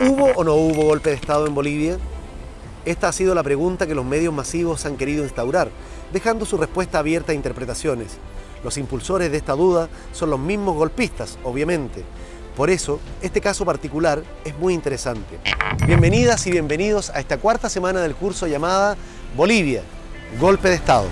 ¿Hubo o no hubo golpe de Estado en Bolivia? Esta ha sido la pregunta que los medios masivos han querido instaurar, dejando su respuesta abierta a interpretaciones. Los impulsores de esta duda son los mismos golpistas, obviamente. Por eso, este caso particular es muy interesante. Bienvenidas y bienvenidos a esta cuarta semana del curso llamada Bolivia, Golpe de Estado.